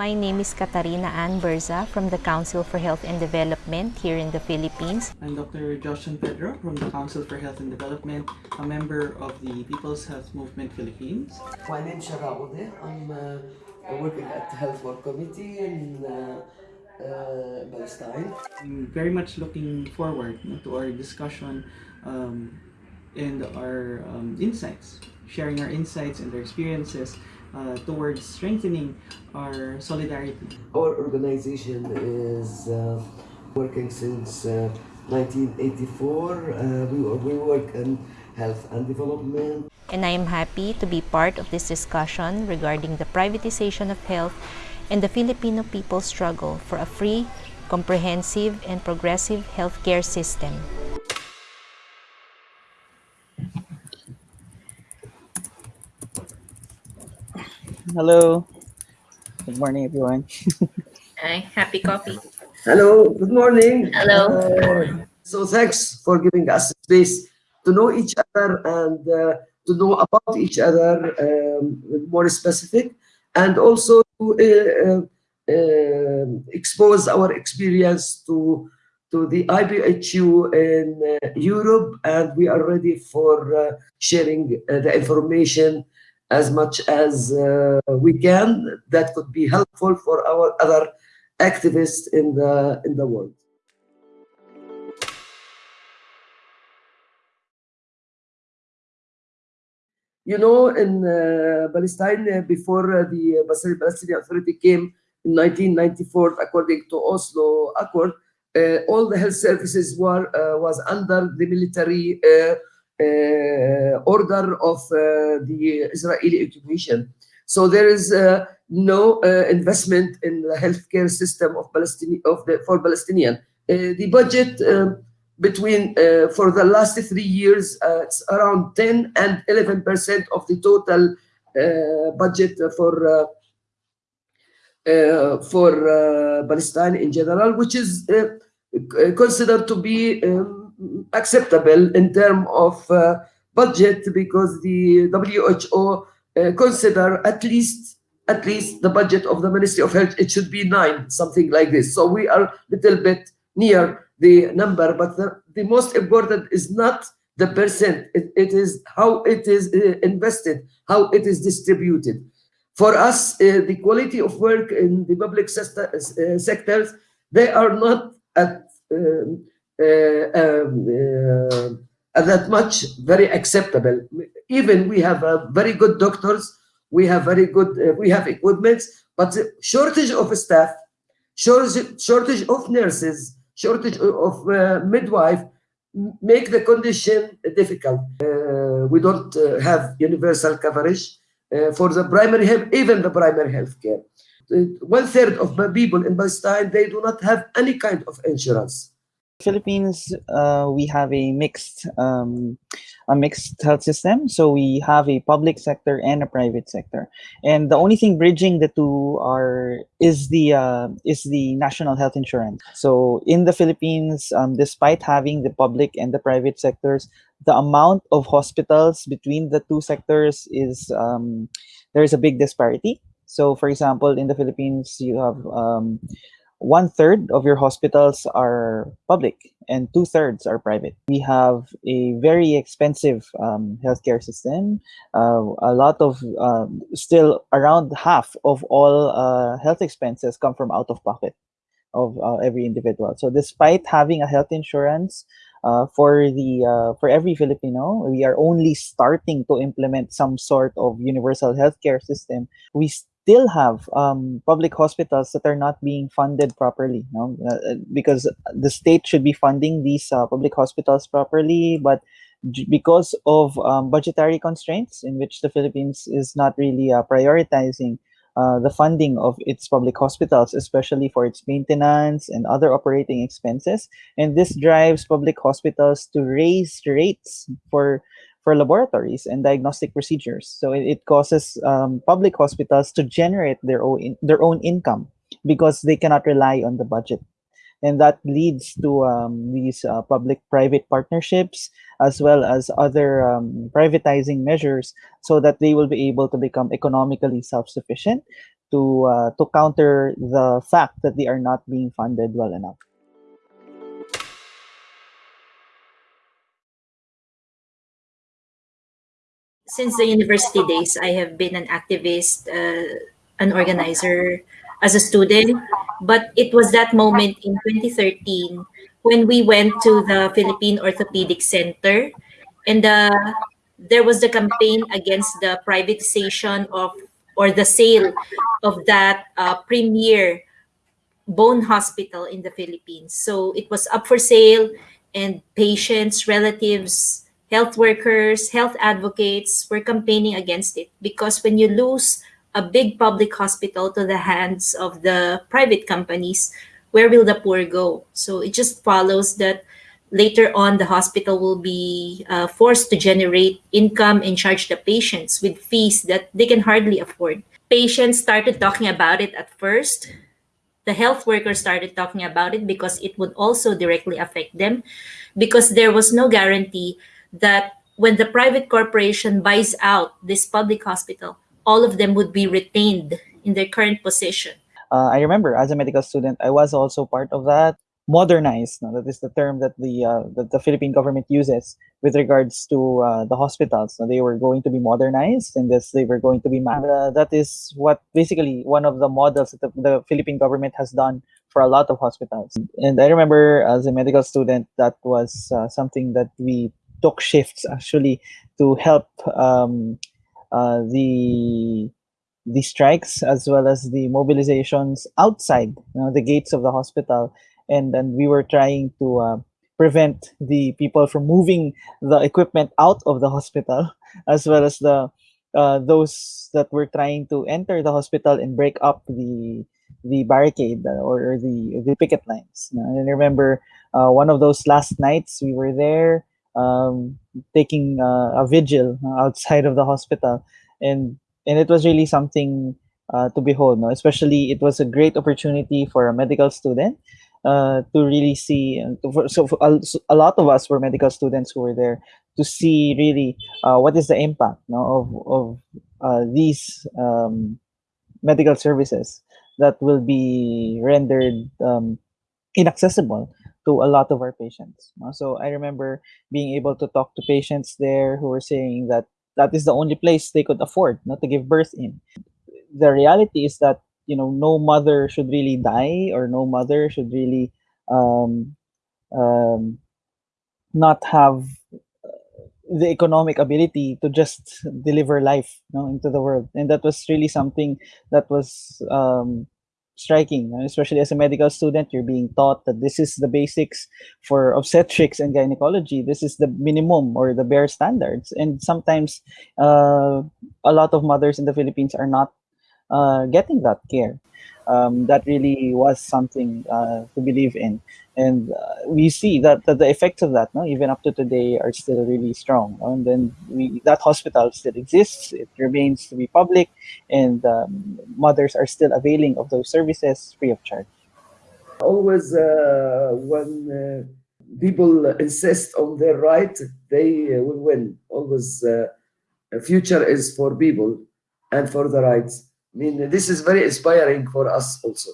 My name is Katarina Ann Berza from the Council for Health and Development here in the Philippines. I'm Dr. Joshua San Pedro from the Council for Health and Development, a member of the People's Health Movement Philippines. My name is Shatha Odeh. I'm uh, working at the Health Work Committee in uh, uh, Palestine. I'm very much looking forward to our discussion um, and our um, insights, sharing our insights and our experiences uh, towards strengthening our solidarity. Our organization is uh, working since uh, 1984. Uh, we, we work in health and development. And I am happy to be part of this discussion regarding the privatization of health and the Filipino people's struggle for a free, comprehensive, and progressive healthcare system. Hello. Good morning, everyone. Hi, happy coffee. Hello, good morning. Hello. Uh, so thanks for giving us space to know each other and uh, to know about each other um, more specific and also to uh, uh, expose our experience to to the IPHU in uh, Europe and we are ready for sharing the information as much as uh, we can that could be helpful for our other activists in the in the world. You know, in uh, Palestine, uh, before uh, the Palestinian Authority came in 1994, according to Oslo Accord, uh, all the health services were uh, was under the military uh, order of the Israeli occupation. So there is no investment in the healthcare system of Palestinian of the for Palestinian. the budget um, between uh, for the last three years uh, it's around 10 and 11 percent of the total uh, budget for for Palestine in general, which is considered to be um, acceptable in terms of budget because the WHO consider at least at least the budget of the Ministry of Health, it should be nine, something like this. So we are a little bit near the number, but the, the most important is not the percent, it, it is how it is uh, invested, how it is distributed. For us, uh, the quality of work in the public uh, sectors, they are not at, um, uh, um, uh, at that much very acceptable. Even we have very good doctors, we have very good, we have equipments, but the shortage of staff, shortage, shortage of nurses, shortage of uh, midwife make the condition difficult. Uh, we don't uh, have universal coverage uh, for the primary health, even the primary health care. One third of the people in Palestine, they do not have any kind of insurance. Philippines, uh, we have a mixed um, a mixed health system. So we have a public sector and a private sector, and the only thing bridging the two are is the uh, is the national health insurance. So in the Philippines, um, despite having the public and the private sectors, the amount of hospitals between the two sectors is um, there is a big disparity. So, for example, in the Philippines, you have um, one third of your hospitals are public and two thirds are private. We have a very expensive um, healthcare system. Uh, a lot of um, still around half of all uh, health expenses come from out of pocket of uh, every individual. So despite having a health insurance uh, for the uh, for every Filipino, we are only starting to implement some sort of universal healthcare system. We still have um, public hospitals that are not being funded properly no? Uh, because the state should be funding these uh, public hospitals properly but because of um, budgetary constraints in which the Philippines is not really uh, prioritizing uh, the funding of its public hospitals, especially for its maintenance and other operating expenses. And this drives public hospitals to raise rates for for laboratories and diagnostic procedures. So it, it causes um, public hospitals to generate their own their own income because they cannot rely on the budget and that leads to um, these uh, public-private partnerships as well as other um, privatizing measures so that they will be able to become economically self-sufficient to uh, to counter the fact that they are not being funded well enough. Since the university days, I have been an activist, uh, an organizer as a student. But it was that moment in 2013 when we went to the Philippine Orthopedic Center and uh, there was the campaign against the privatization of or the sale of that uh, premier bone hospital in the Philippines. So it was up for sale and patients, relatives, health workers, health advocates were campaigning against it because when you lose a big public hospital to the hands of the private companies, where will the poor go? So it just follows that later on the hospital will be uh, forced to generate income and charge the patients with fees that they can hardly afford. Patients started talking about it at first. The health workers started talking about it because it would also directly affect them because there was no guarantee that when the private corporation buys out this public hospital, all of them would be retained in their current position. Uh, I remember as a medical student, I was also part of that. Modernized, no, that is the term that the uh, that the Philippine government uses with regards to uh, the hospitals. They were going to be modernized, and this they were going to be. Uh, that is what basically one of the models that the, the Philippine government has done for a lot of hospitals. And I remember as a medical student, that was uh, something that we took shifts actually to help um, uh, the the strikes as well as the mobilizations outside you know, the gates of the hospital. And then we were trying to uh, prevent the people from moving the equipment out of the hospital as well as the uh, those that were trying to enter the hospital and break up the the barricade uh, or, the the picket lines. And I remember uh, one of those last nights we were there um, taking uh, a vigil outside of the hospital, and and it was really something uh, to behold. No? Especially, it was a great opportunity for a medical student uh, to really see. So a, a, lot of us were medical students who were there to see really uh, what is the impact no, of of uh, these um, medical services that will be rendered um, inaccessible to a lot of our patients. So I remember being able to talk to patients there who were saying that that is the only place they could afford not to give birth in. The reality is that you know no mother should really die or no mother should really um, um, not have the economic ability to just deliver life you know, into the world and that was really something that was um, striking, especially as a medical student, you're being taught that this is the basics for obstetrics and gynecology. This is the minimum or the bare standards. And sometimes uh, a lot of mothers in the Philippines are not uh, getting that care um, that really was something uh, to believe in. And uh, we see that, that, the effects of that, no, even up to today, are still really strong. And then we, that hospital still exists. It remains to be public, and um, mothers are still availing of those services free of charge. Always, uh, when uh, people insist on their right, they uh, will win. Always, uh, future is for people and for the rights. I mean, this is very inspiring for us also.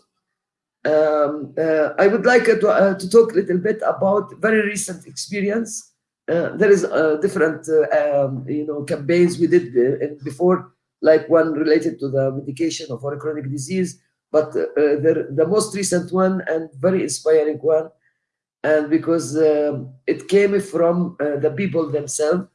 Um, uh, I would like to, uh, to talk a little bit about very recent experience. Uh, there is different, uh, um, you know, campaigns we did uh, before, like one related to the medication of a chronic disease, but uh, the, the most recent one and very inspiring one, and because um, it came from the people themselves,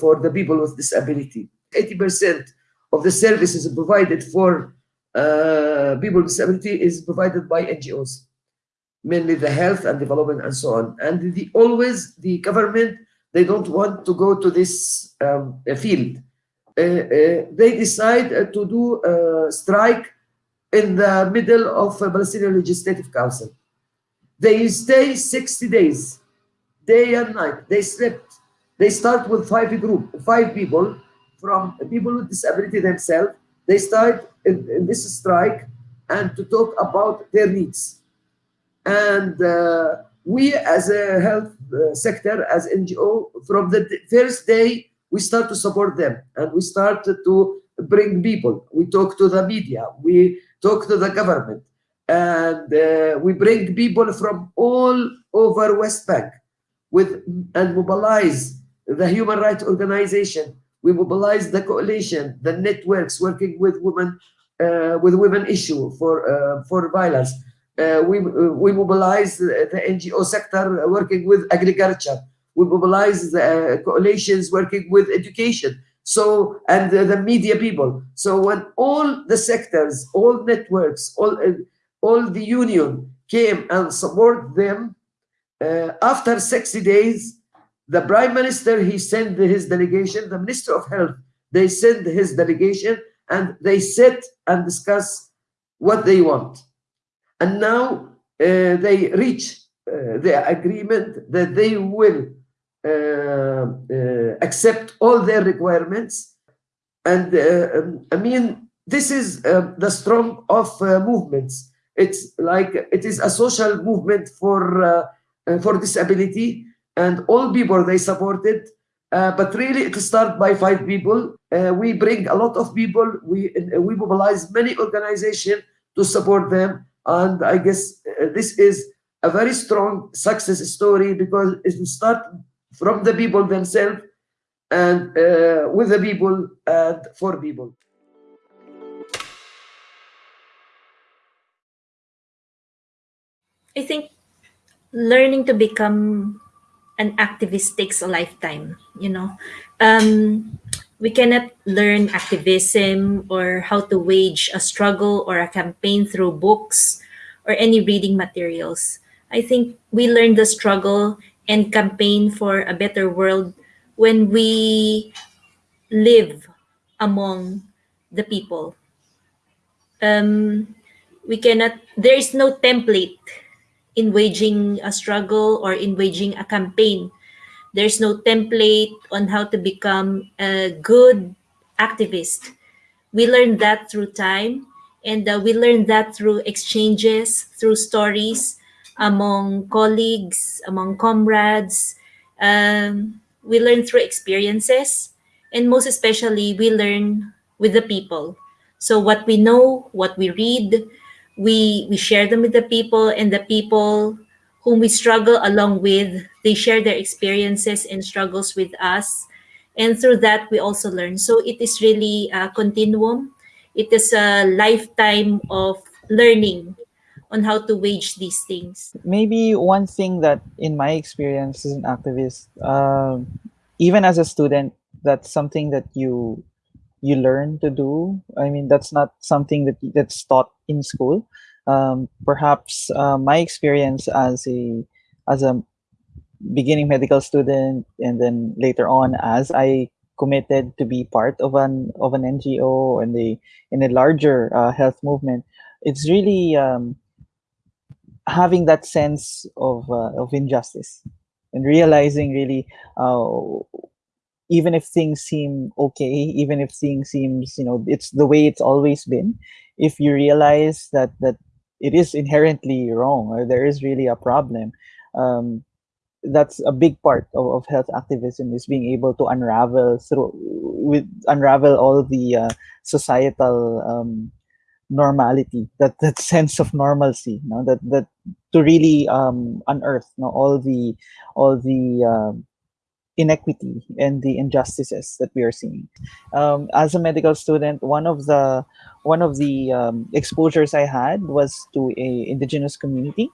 for the people with disability. 80% of the services provided for uh, people with disability is provided by NGOs, mainly the health and development and so on. And the, always the government, they don't want to go to this um, field. Uh, uh, they decide uh, to do a strike in the middle of a Palestinian Legislative Council. They stay 60 days, day and night. They slept They start with five group, five people from people with disability themselves. They start in, in this strike and to talk about their needs. And uh, we as a health uh, sector, as NGO, from the first day, we start to support them and we start to bring people. We talk to the media, we talk to the government, and uh, we bring people from all over West Bank with and mobilize the human rights organization. We mobilize the coalition, the networks working with women uh, with women issue for uh, for violence. Uh, we we mobilize the NGO sector working with agriculture. We mobilize the coalitions working with education. So and the media people. So when all the sectors, all networks, all all the union came and support them, uh, after 60 days, the prime minister, he sent his delegation, the minister of health, they sent his delegation and they sit and discuss what they want. And now uh, they reach uh, the agreement that they will uh, uh accept all their requirements. And uh, um, I mean, this is uh, the strong of movements. It's like it is a social movement for for disability, and all people they supported uh, but really, it starts by five people. Uh, we bring a lot of people. We uh, we mobilize many organizations to support them, and I guess uh, this is a very strong success story because it start from the people themselves and uh, with the people and for people. I think learning to become an activist takes a lifetime you know? Um, we cannot learn activism or how to wage a struggle or a campaign through books or any reading materials. I think we learn the struggle and campaign for a better world when we live among the people. Um, we cannot there is no template in waging a struggle or in waging a campaign. There's no template on how to become a good activist. We learn that through time, and uh, we learn that through exchanges, through stories among colleagues, among comrades. Um, we learn through experiences, and most especially, we learn with the people. So, what we know, what we read, we we share them with the people and the people whom we struggle along with they share their experiences and struggles with us. And through that we also learn. So it is really a continuum. It is a lifetime of learning on how to wage these things. Maybe one thing that in my experience as an activist um, even as a student that's something that you you learn to do. I mean, that's not something that that's taught in school. Um, perhaps uh, my experience as a as a beginning medical student, and then later on as I committed to be part of an of an NGO and the in a larger uh, health movement, it's really um, having that sense of uh, of injustice and realizing really uh, even if things seem okay even if things seems you know it's the way it's always been if you realize that that it is inherently wrong or there is really a problem um, that's a big part of, of health activism is being able to unravel through with unravel all the uh, societal um, normality that that sense of normalcy you know that that to really um, unearth you know, all the all the um, inequity and the injustices that we are seeing. Um, as a medical student, one of the one of the um, exposures I had was to a indigenous community.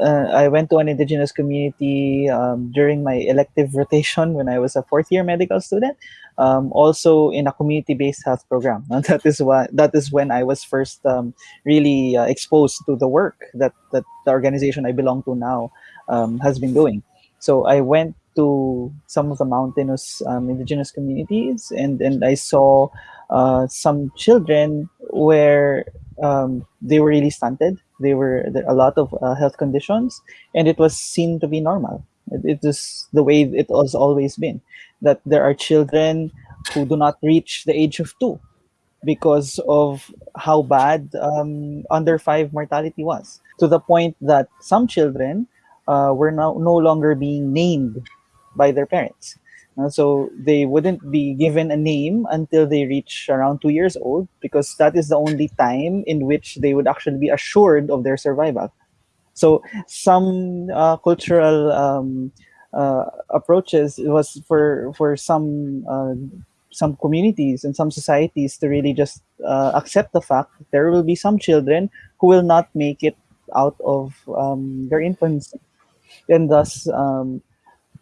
Uh, I went to an indigenous community um, during my elective rotation when I was a fourth year medical student. Um, also in a community-based health program. And that is what that is when I was first um, really uh, exposed to the work that that the organization I belong to now um, has been doing. So I went to some of the mountainous um, indigenous communities and, and I saw uh, some children where um, they were really stunted. They were there a lot of uh, health conditions and it was seen to be normal. It, it is the way it has always been. That there are children who do not reach the age of two because of how bad um, under five mortality was, to the point that some children uh, were now no longer being named by their parents. Uh, so they wouldn't be given a name until they reach around two years old because that is the only time in which they would actually be assured of their survival. So some uh, cultural um, uh, approaches was for for some uh, some communities and some societies to really just uh, accept the fact that there will be some children who will not make it out of um, their infancy, and thus um,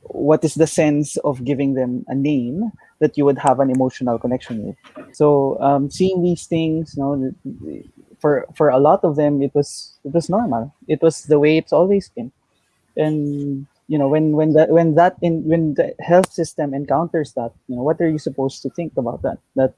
what is the sense of giving them a name that you would have an emotional connection with? So um, seeing these things you know for for a lot of them it was it was normal. It was the way it's always been. And you know when when that when that in when the health system encounters that you know what are you supposed to think about that? That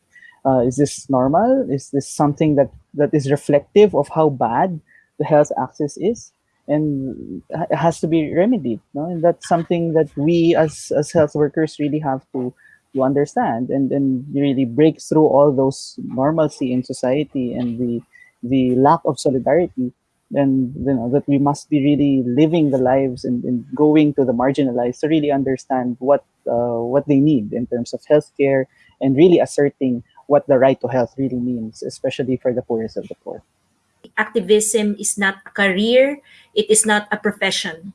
uh, is this normal? Is this something that that is reflective of how bad the health access is and it has to be remedied no? and that's something that we as as health workers really have to to understand and and really break through all those normalcy in society and the the lack of solidarity and you know that we must be really living the lives and, and going to the marginalized to really understand what uh, what they need in terms of healthcare and really asserting what the right to health really means especially for the poorest of the poor activism is not a career it is not a profession.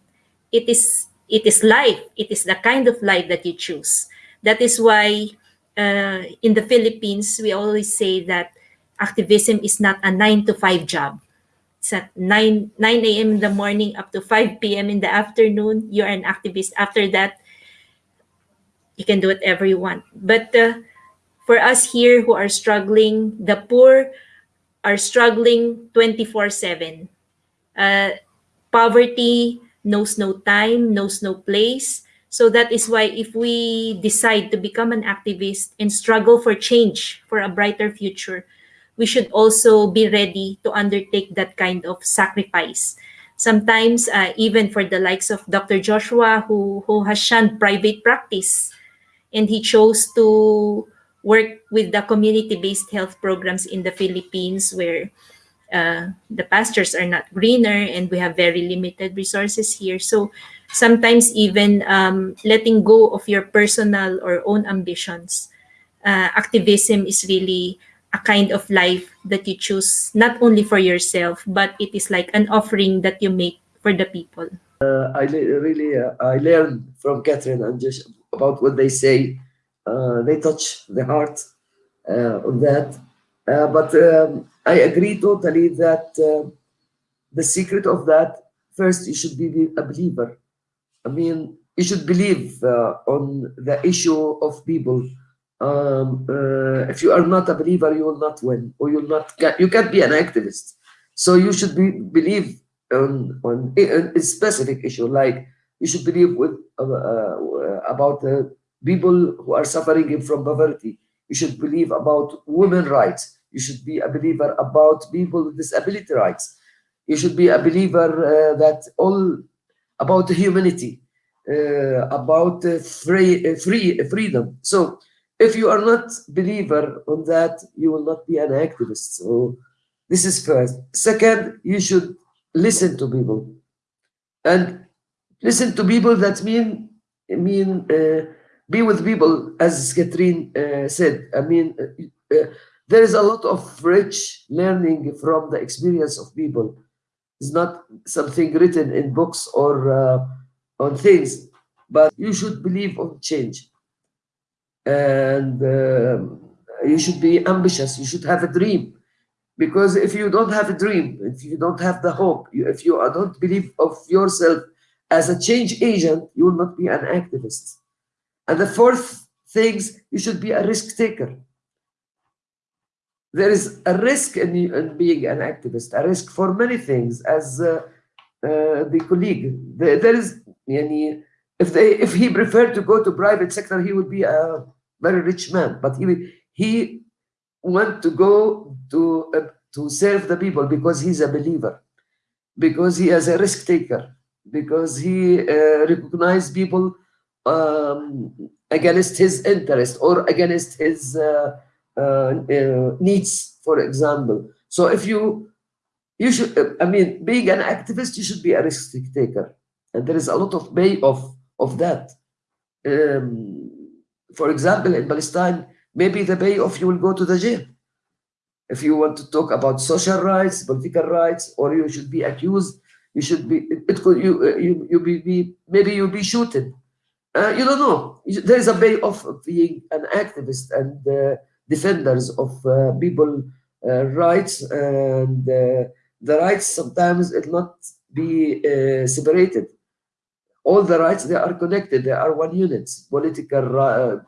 It is it is life it is the kind of life that you choose. That is why uh, in the philippines we always say that activism is not a 9 to 5 job. It's at 9 9 a.m in the morning up to 5 p.m in the afternoon you're an activist. After that you can do whatever you want. But uh, for us here who are struggling the poor are struggling 24 7. Uh, poverty knows no time, knows no place. So that is why if we decide to become an activist and struggle for change, for a brighter future, we should also be ready to undertake that kind of sacrifice. Sometimes, uh, even for the likes of Dr. Joshua, who, who has shunned private practice, and he chose to work with the community-based health programs in the Philippines where uh, the pastures are not greener and we have very limited resources here. So sometimes even um, letting go of your personal or own ambitions, uh, activism is really a kind of life that you choose not only for yourself, but it is like an offering that you make for the people. Uh, I really uh, I learned from Catherine and just about what they say they touch the heart uh, on that. Uh, but um, I agree totally that the secret of that, first, you should be a believer. I mean, you should believe on the issue of people. Um, uh, if you are not a believer, you will not win, or you will not. Get, You can't be an activist. So you should be believe on on a, specific issue, like you should believe with uh, uh, about people who are suffering from poverty. You should believe about women rights. You should be a believer about people with disability rights. You should be a believer uh, that all about humanity, uh, about uh, free, uh, free freedom. So if you are not believer on that, you will not be an activist. So this is first. Second, you should listen to people. And listen to people that mean mean uh, be with people, as Catherine uh, said. I mean, uh, uh, there is a lot of rich learning from the experience of people. It's not something written in books or uh, on things, but you should believe on change. And um, you should be ambitious. You should have a dream. Because if you don't have a dream, if you don't have the hope, if you don't believe of yourself as a change agent, you will not be an activist. And the fourth things, you should be a risk taker. There is a risk in, in being an activist, a risk for many things, as uh, uh, the colleague. There, there is, yani, if they, if he preferred to go to private sector, he would be a very rich man. But he he want to go to uh, to serve the people because he's a believer, because he is a risk taker. because he uh, people um, against his interest or against his uh, uh, uh, needs, for example. So if you you should, I mean, being an activist, you should be a risk taker, and there is a lot of way of of that. Um, for example, in Palestine, maybe the way of you will go to the jail if you want to talk about social rights, political rights, or you should be accused, you should be, it could, you, you, you be, be maybe you'll be shooted. Uh, you don't know. There is a way of being an activist and uh, defenders of uh, people uh, rights and uh, the rights sometimes it not be uh, separated. All the rights, they are connected. They are one unit, political,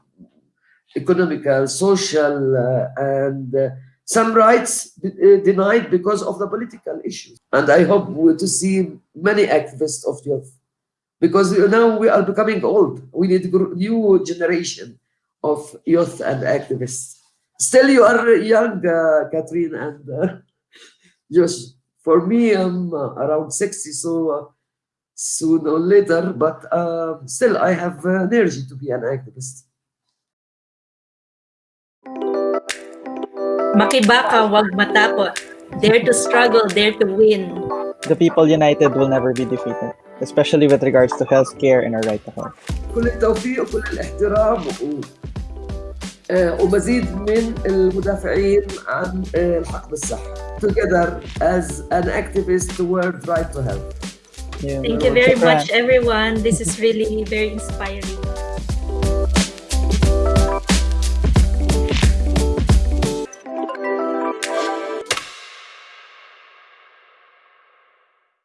economical, social, and some rights denied because of the political issues. And I hope to see many activists of youth because now we are becoming old. We need new generation of youth and activists. Still, you are young, uh, Catherine and uh, Josh. For me, I'm uh, around 60, so uh, sooner or later, but still, I have energy to be an activist. Makibaka, wag matakot. Dare to struggle, dare to win. The people united will never be defeated, especially with regards to healthcare and our right to health. كل التوفيق وكل الاحترام و... ومزيد من المدافعين عن الحق بالصحة. Together as an activist toward right to health. Yeah. Thank you very much, everyone. This is really very inspiring.